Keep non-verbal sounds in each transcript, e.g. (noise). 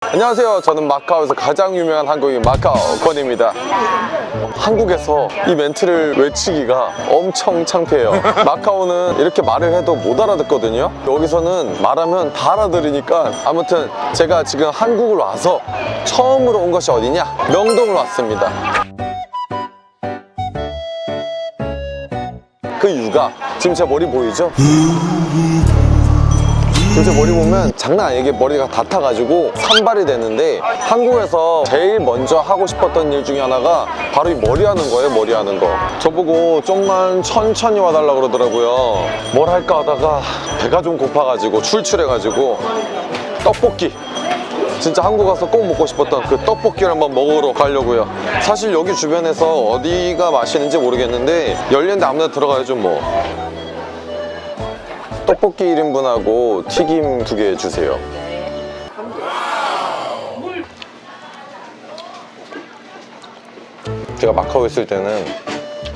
안녕하세요. 저는 마카오에서 가장 유명한 한국인 마카오 권입니다. 한국에서 이 멘트를 외치기가 엄청 창피해요. 마카오는 이렇게 말을 해도 못 알아듣거든요. 여기서는 말하면 다 알아들으니까 아무튼 제가 지금 한국을 와서 처음으로 온 것이 어디냐? 명동을 왔습니다. 그 이유가 지금 제 머리 보이죠? 요새 머리 보면 장난 아니게 머리가 다 타가지고 산발이 되는데 한국에서 제일 먼저 하고 싶었던 일 중에 하나가 바로 이 머리 하는 거예요 머리 하는 거. 저보고 좀만 천천히 와달라 그러더라고요. 뭘 할까 하다가 배가 좀 고파가지고 출출해가지고 떡볶이 진짜 한국 가서 꼭 먹고 싶었던 그 떡볶이를 한번 먹으러 가려고요. 사실 여기 주변에서 어디가 맛있는지 모르겠는데 열린데 아무나 들어가야죠 뭐. 떡볶이 1인분하고 튀김 두 개 주세요. 제가 마카오 있을 때는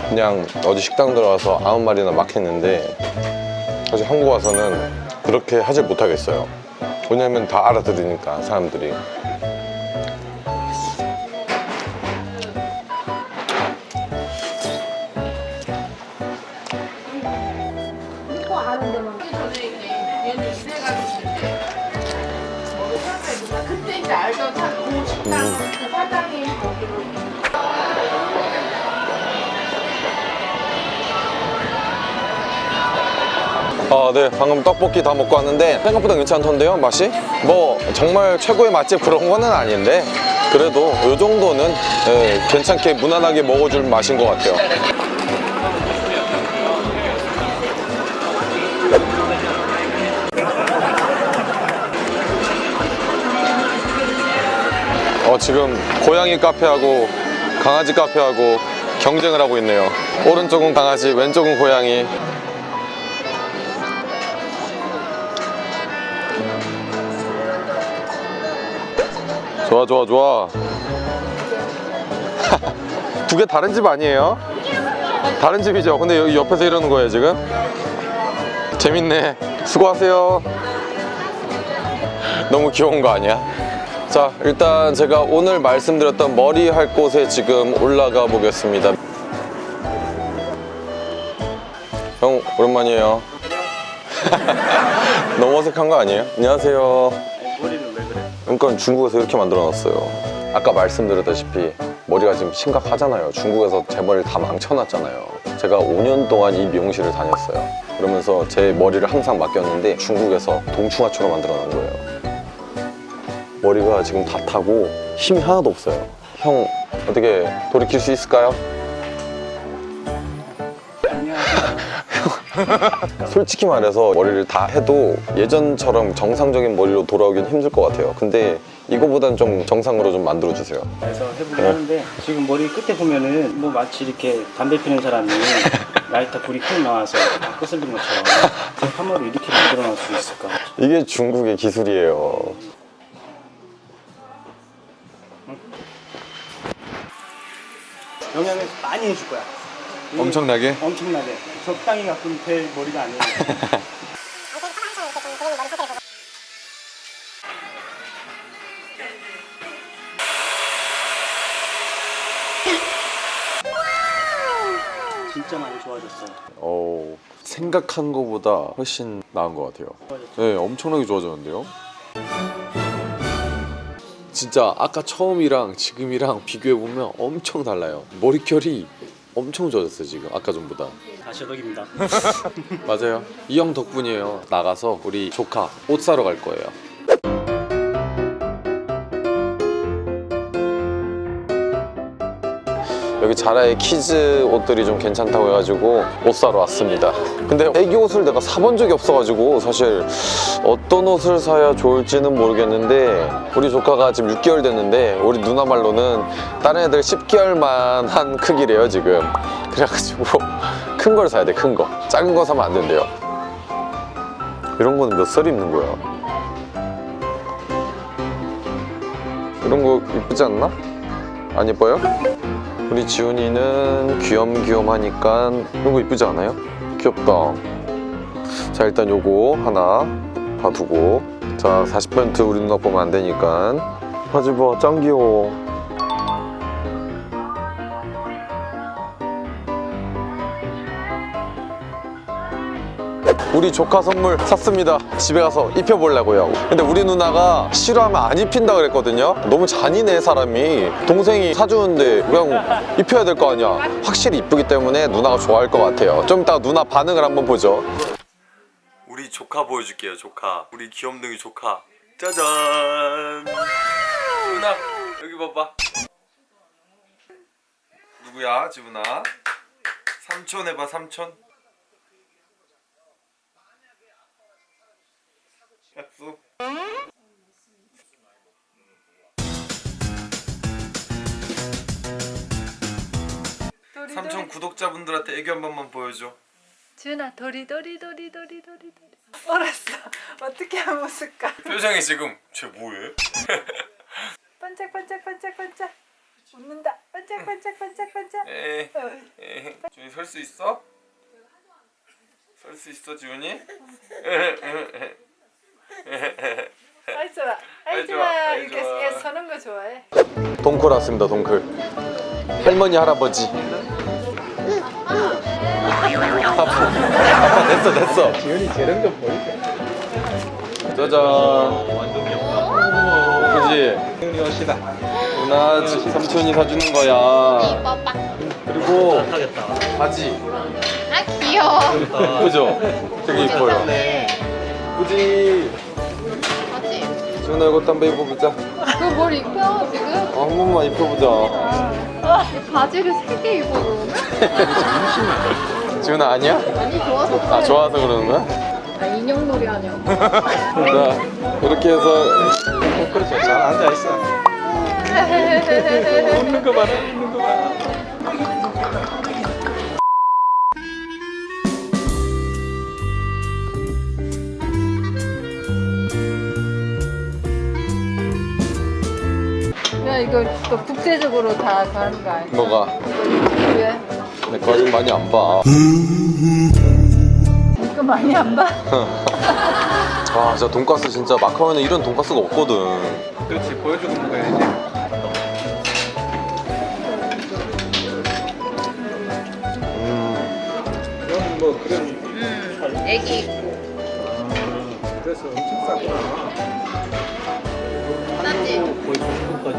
그냥 어디 식당 들어가서 아무 말이나 막 했는데 사실 한국 와서는 그렇게 하질 못하겠어요 왜냐면 다 알아들으니까 사람들이. 이래가지고 그때 이제 알던 그 식당 그 사장이 거기로 아, 네. 방금 떡볶이 다 먹고 왔는데 생각보다 괜찮던데요, 맛이? 뭐 정말 최고의 맛집 그런 거는 아닌데 그래도 이 정도는 예, 괜찮게 무난하게 먹어줄 맛인 것 같아요. 어, 지금 고양이 카페하고 강아지 카페하고 경쟁을 하고 있네요. 오른쪽은 강아지, 왼쪽은 고양이. 좋아 좋아 좋아 (laughs) 두 개 다른 집 아니에요? 다른 집이죠 근데 여기 옆에서 이러는 거예요 지금? 재밌네 수고하세요 너무 귀여운 거 아니야? 자 일단 제가 오늘 말씀드렸던 머리 할 곳에 지금 올라가 보겠습니다 형 오랜만이에요 (laughs) 너무 어색한 거 아니에요? 안녕하세요 그러니까 중국에서 이렇게 만들어 놨어요. 아까 말씀드렸다시피 머리가 지금 심각하잖아요. 중국에서 제 머리를 다 망쳐놨잖아요. 제가 5년 동안 이 미용실을 다녔어요. 그러면서 제 머리를 항상 맡겼는데 중국에서 동충하초로 만들어 놓은 거예요. 머리가 지금 다 타고 힘이 하나도 없어요. 형 어떻게 돌이킬 수 있을까요? (laughs) 솔직히 말해서 머리를 다 해도 예전처럼 정상적인 머리로 돌아오긴 힘들 것 같아요 근데 이거보단 좀 정상으로 좀 만들어주세요 그래서 해보긴 하는데 지금 머리 끝에 보면은 뭐 마치 이렇게 담배 피는 사람이 (laughs) 라이터 불이 큰 나와서 끄슬린 것처럼 제 파마를 이렇게 만들어 놨을 수 있을까? 이게 중국의 기술이에요 영양을 많이 해줄 거야. 이게 엄청나게? 엄청나게. 적당히 갖고 될 머리가 아니에요. (laughs) 진짜 많이 좋아졌어요. 어, 생각한 것보다 훨씬 나은 것 같아요 네 엄청나게 좋아졌는데요 진짜 아까 처음이랑 지금이랑 비교해보면 엄청 달라요 머릿결이 엄청 좋아졌어요 지금 아까 전보다. 다시 덕입니다. (laughs) 맞아요. 이 형 덕분이에요. 나가서 우리 조카 옷 사러 갈 거예요 여기 자라의 키즈 옷들이 좀 괜찮다고 해가지고 옷 사러 왔습니다 근데 애기 옷을 내가 사본 적이 없어가지고 사실 어떤 옷을 사야 좋을지는 모르겠는데 우리 조카가 지금 6개월 됐는데 우리 누나 말로는 다른 애들 10개월만 한 크기래요 지금 그래가지고 큰 걸 사야 돼 큰거 작은 거 사면 안 된대요 이런 거는 몇 살 입는 거야? 이런 거 이쁘지 않나? 안 예뻐요? 우리 지훈이는 귀염귀염하니까 이런 거 이쁘지 않아요? 귀엽다. 자 일단 요거 하나 봐두고 자 40% 우리 누나 보면 안 되니까 하지 마짱 귀여워. 우리 조카 선물 샀습니다. 집에 가서 입혀보려고요. 근데 우리 누나가 싫어하면 안 입힌다 그랬거든요. 너무 잔인해 사람이. 동생이 사주는데 그냥 입혀야 될 거 아니야. 확실히 이쁘기 때문에 누나가 좋아할 것 같아요. 좀 이따 누나 반응을 한번 보죠. 우리 조카 보여줄게요. 조카. 우리 귀염둥이 조카. 짜잔. 누나 여기 봐봐. 누구야 지훈아? 삼촌 해봐 삼촌. 약속. 삼촌 구독자분들한테 애교 한 번만 보여줘. 준아 도리 도리 도리 도리 도리 도리 알았어 어떻게 하면 웃을까 표정이 지금 쟤 뭐해? (laughs) 반짝 반짝 반짝 반짝 웃는다 반짝 반짝 반짝 반짝 에이, 어, 에이. 지훈이 설 수 있어? 설 수 있어 지훈이? 아이 좋아 아이 아이 좋아, 이렇게 좋아. 얘 서는 거 좋아해 동클 왔습니다 동클 할머니 할아버지 아빠 아빠 됐어 됐어 지훈이 재능 좀 보이게. 짜잔 그지? 지훈이 옷이다. 누나 지- 삼촌이 사주는 거야. 그리고. 바지 아 귀여워. 예쁘죠? 되게 이뻐요 그지? 지훈아 이것도 한번 입어보자 그거 뭘 입혀 지금? 어, 한 번만 입혀보자 바지를 세개 입어 그러면? (laughs) 지훈아 아니야? 아니 좋아서 그래. 아 좋아서 그러는 거야? 아, 인형놀이 하냐고. (laughs) 자 이렇게 해서 그렇죠. 잘 앉아 있어. 웃는 거 봐라. 웃는 거봐 이거 또 국제적으로 다 가는 거 아니야 뭐가? 왜? 내 거짓 많이 안 봐. 이거 많이 안 봐? (laughs) 아 진짜 돈가스 진짜 마카오는 이런 돈가스가 없거든. 그렇지. 보여주고 먹어야지. 음, 그럼 뭐 그런 응. 애기 있고. 그래서 엄청 싸구나. 쌌지? 거의 90%까지 보여.